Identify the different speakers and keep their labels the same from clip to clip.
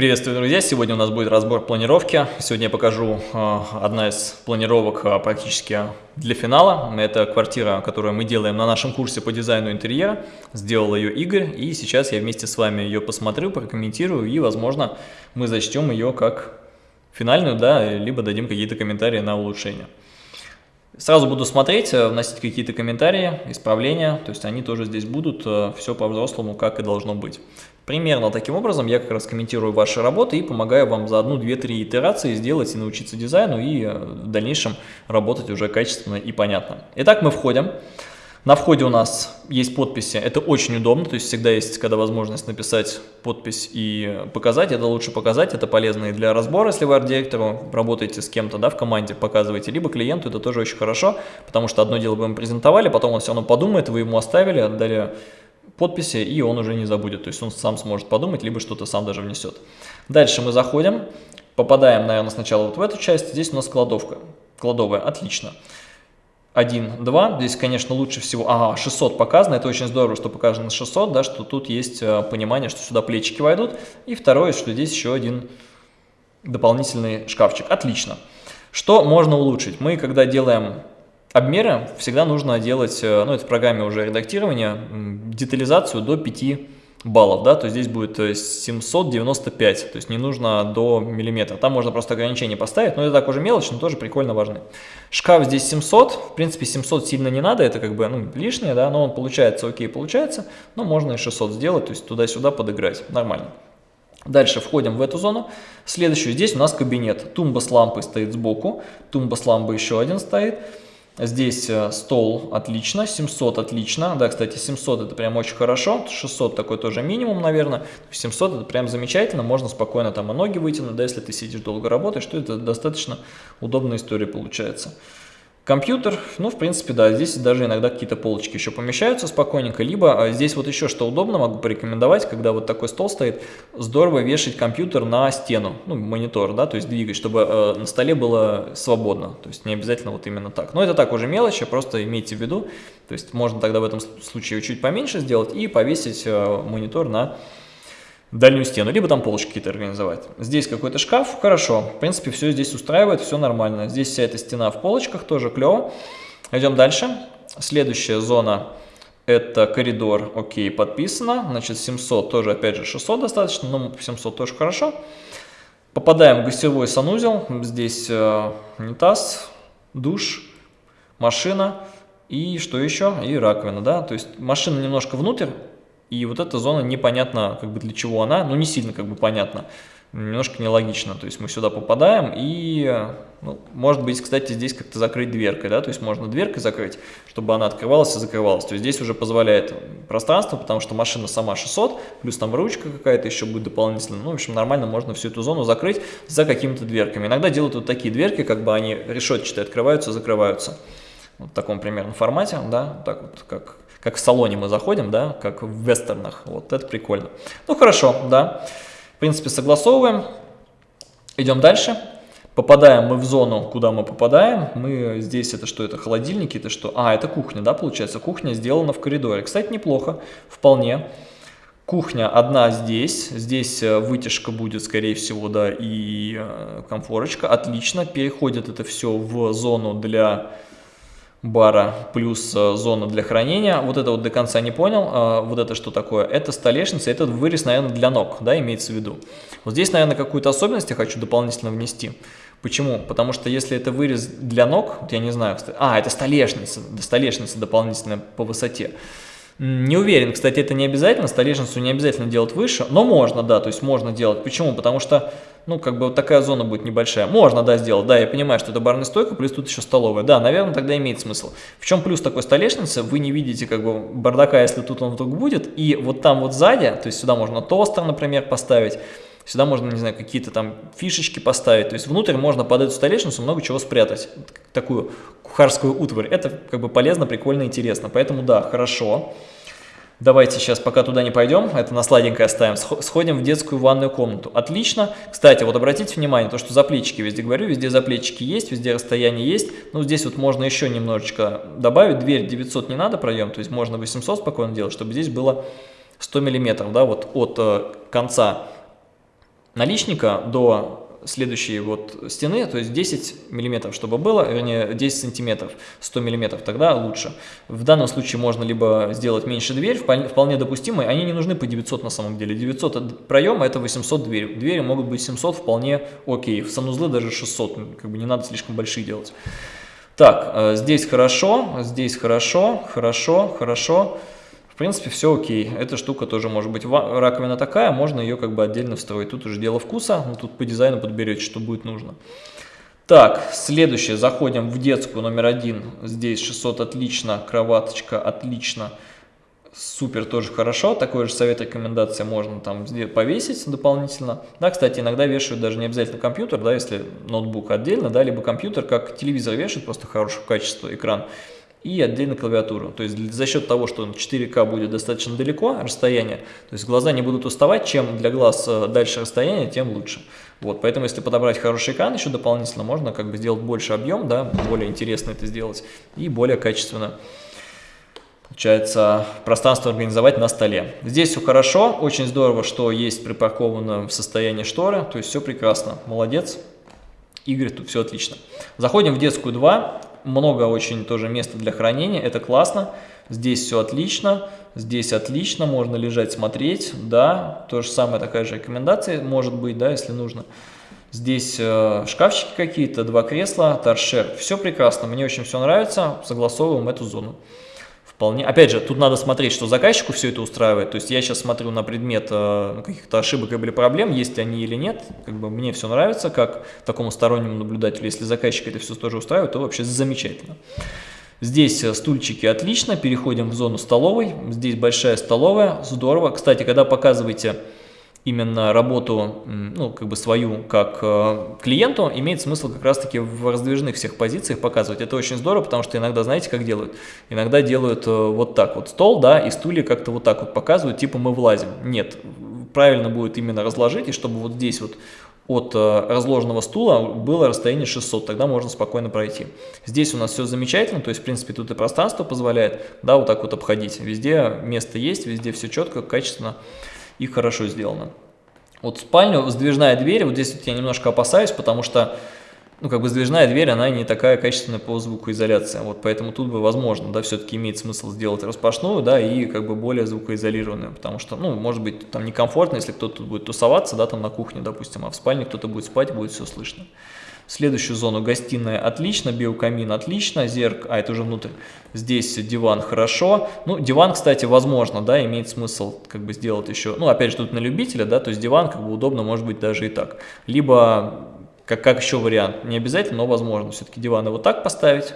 Speaker 1: Приветствую, друзья! Сегодня у нас будет разбор планировки. Сегодня я покажу э, одна из планировок э, практически для финала. Это квартира, которую мы делаем на нашем курсе по дизайну интерьера. Сделал ее Игорь, и сейчас я вместе с вами ее посмотрю, прокомментирую, и, возможно, мы зачтем ее как финальную, да, либо дадим какие-то комментарии на улучшение. Сразу буду смотреть, э, вносить какие-то комментарии, исправления, то есть они тоже здесь будут, все по-взрослому, как и должно быть. Примерно таким образом я как раз комментирую ваши работы и помогаю вам за одну, две, три итерации сделать и научиться дизайну, и э, в дальнейшем работать уже качественно и понятно. Итак, мы входим. На входе у нас есть подписи, это очень удобно, то есть всегда есть, когда возможность написать подпись и показать, это лучше показать, это полезно и для разбора, если вы арт-директору работаете с кем-то, да, в команде, показываете, либо клиенту, это тоже очень хорошо, потому что одно дело вы ему презентовали, потом он все равно подумает, вы ему оставили, отдали подписи, и он уже не забудет, то есть он сам сможет подумать, либо что-то сам даже внесет. Дальше мы заходим, попадаем, наверное, сначала вот в эту часть, здесь у нас кладовка, кладовая, отлично. 1, 2. Здесь, конечно, лучше всего... Ага, 600 показано. Это очень здорово, что показано 600, да, что тут есть э, понимание, что сюда плечики войдут. И второе, что здесь еще один дополнительный шкафчик. Отлично. Что можно улучшить? Мы, когда делаем обмеры, всегда нужно делать, э, ну, это в программе уже редактирования, детализацию до 5 баллов, да, то здесь будет 795, то есть не нужно до миллиметра. Там можно просто ограничение поставить, но это так уже мелочь, но тоже прикольно важно. Шкаф здесь 700, в принципе 700 сильно не надо, это как бы ну, лишнее, да, но он получается, окей, получается, но можно и 600 сделать, то есть туда-сюда подыграть, нормально. Дальше входим в эту зону. Следующую здесь у нас кабинет. Тумба с лампой стоит сбоку, тумба с лампой еще один стоит. Здесь э, стол отлично, 700 отлично. Да, кстати, 700 это прям очень хорошо. 600 такой тоже минимум, наверное. 700 это прям замечательно. Можно спокойно там и ноги вытянуть, да, если ты сидишь долго работаешь, то это достаточно удобная история получается. Компьютер, ну, в принципе, да, здесь даже иногда какие-то полочки еще помещаются спокойненько, либо а, здесь вот еще что удобно, могу порекомендовать, когда вот такой стол стоит, здорово вешать компьютер на стену, ну, монитор, да, то есть двигать, чтобы э, на столе было свободно, то есть не обязательно вот именно так. Но это так уже мелочи, просто имейте в виду, то есть можно тогда в этом случае чуть поменьше сделать и повесить э, монитор на дальнюю стену, либо там полочки какие-то организовать. Здесь какой-то шкаф, хорошо, в принципе, все здесь устраивает, все нормально. Здесь вся эта стена в полочках, тоже клево. Идем дальше. Следующая зона это коридор, окей, подписано. Значит, 700 тоже, опять же, 600 достаточно, но 700 тоже хорошо. Попадаем в гостевой санузел. Здесь э, унитаз, душ, машина и что еще? И раковина, да. То есть машина немножко внутрь, и вот эта зона непонятно, как бы для чего она, ну не сильно как бы понятно, немножко нелогично. То есть мы сюда попадаем и, ну, может быть, кстати, здесь как-то закрыть дверкой, да, то есть можно дверкой закрыть, чтобы она открывалась и закрывалась. То есть здесь уже позволяет пространство, потому что машина сама 600, плюс там ручка какая-то еще будет дополнительно. Ну, в общем, нормально можно всю эту зону закрыть за какими-то дверками. Иногда делают вот такие дверки, как бы они решетчатые открываются, закрываются. Вот в таком примерно формате, да, так вот, как как в салоне мы заходим, да, как в вестернах. Вот это прикольно. Ну хорошо, да. В принципе, согласовываем. Идем дальше. Попадаем мы в зону, куда мы попадаем. Мы здесь, это что, это холодильники, это что? А, это кухня, да, получается. Кухня сделана в коридоре. Кстати, неплохо, вполне. Кухня одна здесь, здесь э, вытяжка будет, скорее всего, да, и э, комфорочка. Отлично, переходит это все в зону для бара плюс э, зона для хранения. Вот это вот до конца не понял. Э, вот это что такое? Это столешница, это вырез, наверное, для ног, да, имеется в виду. Вот здесь, наверное, какую-то особенность я хочу дополнительно внести. Почему? Потому что если это вырез для ног, вот я не знаю, а, это столешница, столешница дополнительная по высоте. Не уверен, кстати, это не обязательно, столешницу не обязательно делать выше, но можно, да, то есть можно делать. Почему? Потому что, ну, как бы вот такая зона будет небольшая. Можно, да, сделать, да, я понимаю, что это барная стойка, плюс тут еще столовая. Да, наверное, тогда имеет смысл. В чем плюс такой столешницы? Вы не видите, как бы, бардака, если тут он вдруг будет, и вот там вот сзади, то есть сюда можно тостер, например, поставить, Сюда можно, не знаю, какие-то там фишечки поставить. То есть внутрь можно под эту столешницу много чего спрятать. Такую кухарскую утварь. Это как бы полезно, прикольно, интересно. Поэтому да, хорошо. Давайте сейчас, пока туда не пойдем, это на сладенькое оставим, сходим в детскую ванную комнату. Отлично. Кстати, вот обратите внимание, то, что заплечики везде говорю, везде заплечики есть, везде расстояние есть. Ну, здесь вот можно еще немножечко добавить. Дверь 900 не надо проем, то есть можно 800 спокойно делать, чтобы здесь было 100 миллиметров, да, вот от э, конца наличника до следующей вот стены, то есть 10 миллиметров, чтобы было, вернее 10 сантиметров, 100 миллиметров, тогда лучше. В данном случае можно либо сделать меньше дверь, вполне допустимые, они не нужны по 900 на самом деле. 900 проема это 800 дверь, двери могут быть 700 вполне окей, в санузлы даже 600, как бы не надо слишком большие делать. Так, э, здесь хорошо, здесь хорошо, хорошо, хорошо принципе, все окей. Эта штука тоже может быть. Раковина такая, можно ее как бы отдельно встроить. Тут уже дело вкуса, но тут по дизайну подберете, что будет нужно. Так, следующее. Заходим в детскую номер один. Здесь 600 отлично, кроваточка отлично. Супер, тоже хорошо. Такой же совет, рекомендация можно там повесить дополнительно. Да, кстати, иногда вешают даже не обязательно компьютер, да, если ноутбук отдельно, да, либо компьютер, как телевизор вешают, просто хорошего качества экран и отдельно клавиатуру. То есть за счет того, что 4К будет достаточно далеко расстояние, то есть глаза не будут уставать, чем для глаз э, дальше расстояние, тем лучше. Вот, поэтому если подобрать хороший экран еще дополнительно, можно как бы сделать больше объем, да, более интересно это сделать и более качественно. Получается, пространство организовать на столе. Здесь все хорошо, очень здорово, что есть припарковано в состоянии шторы, то есть все прекрасно, молодец. Игорь, тут все отлично. Заходим в детскую 2 много очень тоже места для хранения, это классно. Здесь все отлично, здесь отлично, можно лежать, смотреть, да, то же самое, такая же рекомендация может быть, да, если нужно. Здесь э, шкафчики какие-то, два кресла, торшер, все прекрасно, мне очень все нравится, согласовываем эту зону. Вполне. Опять же, тут надо смотреть, что заказчику все это устраивает. То есть я сейчас смотрю на предмет э, каких-то ошибок или проблем, есть они или нет. Как бы мне все нравится, как такому стороннему наблюдателю. Если заказчик это все тоже устраивает, то вообще замечательно. Здесь э, стульчики отлично. Переходим в зону столовой. Здесь большая столовая. Здорово. Кстати, когда показываете именно работу, ну, как бы свою, как э, клиенту, имеет смысл как раз-таки в раздвижных всех позициях показывать. Это очень здорово, потому что иногда, знаете, как делают? Иногда делают э, вот так вот стол, да, и стулья как-то вот так вот показывают, типа мы влазим. Нет, правильно будет именно разложить, и чтобы вот здесь вот от э, разложенного стула было расстояние 600, тогда можно спокойно пройти. Здесь у нас все замечательно, то есть, в принципе, тут и пространство позволяет, да, вот так вот обходить. Везде место есть, везде все четко, качественно и хорошо сделано. Вот спальню, сдвижная дверь, вот здесь вот я немножко опасаюсь, потому что, ну, как бы сдвижная дверь, она не такая качественная по звукоизоляции, вот поэтому тут бы возможно, да, все-таки имеет смысл сделать распашную, да, и как бы более звукоизолированную, потому что, ну, может быть, там некомфортно, если кто-то тут будет тусоваться, да, там на кухне, допустим, а в спальне кто-то будет спать, будет все слышно. Следующую зону гостиная отлично, биокамин отлично, зерк, а это уже внутрь. Здесь диван хорошо. Ну, диван, кстати, возможно, да, имеет смысл как бы сделать еще, ну, опять же, тут на любителя, да, то есть диван как бы удобно, может быть, даже и так. Либо, как, как еще вариант, не обязательно, но возможно, все-таки диваны вот так поставить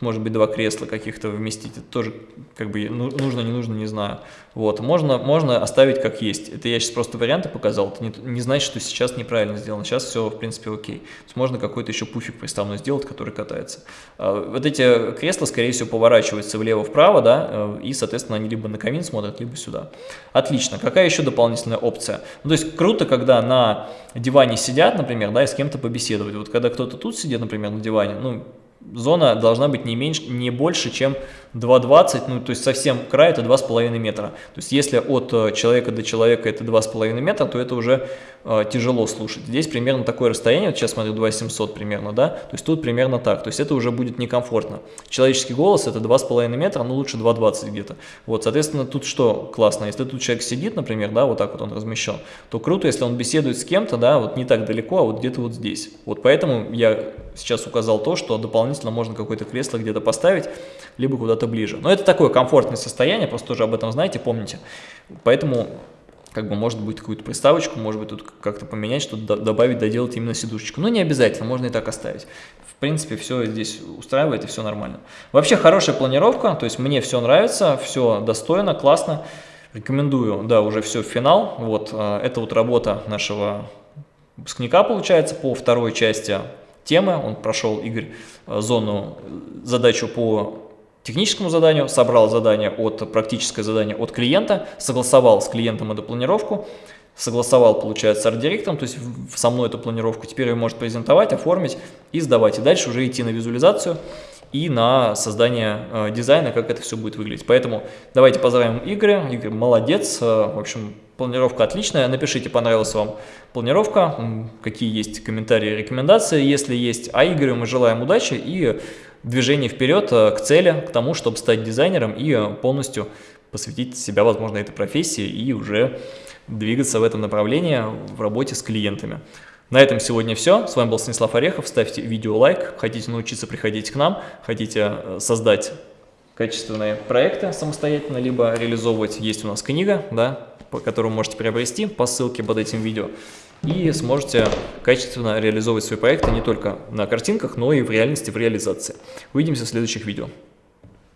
Speaker 1: может быть два кресла каких-то вместить, это тоже как бы ну, нужно, не нужно, не знаю. Вот, можно, можно оставить как есть. Это я сейчас просто варианты показал, это не, не значит, что сейчас неправильно сделано, сейчас все в принципе окей. То есть можно какой-то еще пуфик приставной сделать, который катается. А, вот эти кресла, скорее всего, поворачиваются влево-вправо, да, э, и, соответственно, они либо на камин смотрят, либо сюда. Отлично. Какая еще дополнительная опция? Ну, то есть круто, когда на диване сидят, например, да, и с кем-то побеседовать. Вот когда кто-то тут сидит, например, на диване, ну, зона должна быть не, меньше, не больше, чем 2,20, ну то есть совсем край это 2,5 метра. То есть если от э, человека до человека это 2,5 метра, то это уже э, тяжело слушать. Здесь примерно такое расстояние, вот сейчас смотрю 2,700 примерно, да, то есть тут примерно так, то есть это уже будет некомфортно. Человеческий голос это 2,5 метра, ну лучше 2,20 где-то. Вот, соответственно, тут что классно, если тут человек сидит, например, да, вот так вот он размещен, то круто, если он беседует с кем-то, да, вот не так далеко, а вот где-то вот здесь. Вот поэтому я сейчас указал то, что дополнительно можно какое-то кресло где-то поставить, либо куда-то ближе. Но это такое комфортное состояние, просто тоже об этом знаете, помните. Поэтому как бы может быть какую-то приставочку, может быть тут как-то поменять, что-то добавить, доделать именно сидушечку. Но не обязательно, можно и так оставить. В принципе, все здесь устраивает и все нормально. Вообще хорошая планировка, то есть мне все нравится, все достойно, классно. Рекомендую, да, уже все в финал. Вот, э, это вот работа нашего выпускника получается по второй части темы. Он прошел, Игорь, э, зону, задачу по техническому заданию, собрал задание от практическое задание от клиента, согласовал с клиентом эту планировку, согласовал, получается, с арт-директором, то есть со мной эту планировку, теперь ее может презентовать, оформить и сдавать. И дальше уже идти на визуализацию и на создание э, дизайна, как это все будет выглядеть. Поэтому давайте поздравим Игоря. Игорь молодец, э, в общем, планировка отличная. Напишите, понравилась вам планировка, какие есть комментарии, рекомендации, если есть. А Игорю мы желаем удачи и движения вперед э, к цели, к тому, чтобы стать дизайнером и полностью посвятить себя, возможно, этой профессии и уже двигаться в этом направлении в работе с клиентами. На этом сегодня все. С вами был Станислав Орехов. Ставьте видео лайк. Хотите научиться, приходить к нам. Хотите э, создать качественные проекты самостоятельно, либо реализовывать. Есть у нас книга, да, которую можете приобрести по ссылке под этим видео. И сможете качественно реализовывать свои проекты не только на картинках, но и в реальности, в реализации. Увидимся в следующих видео.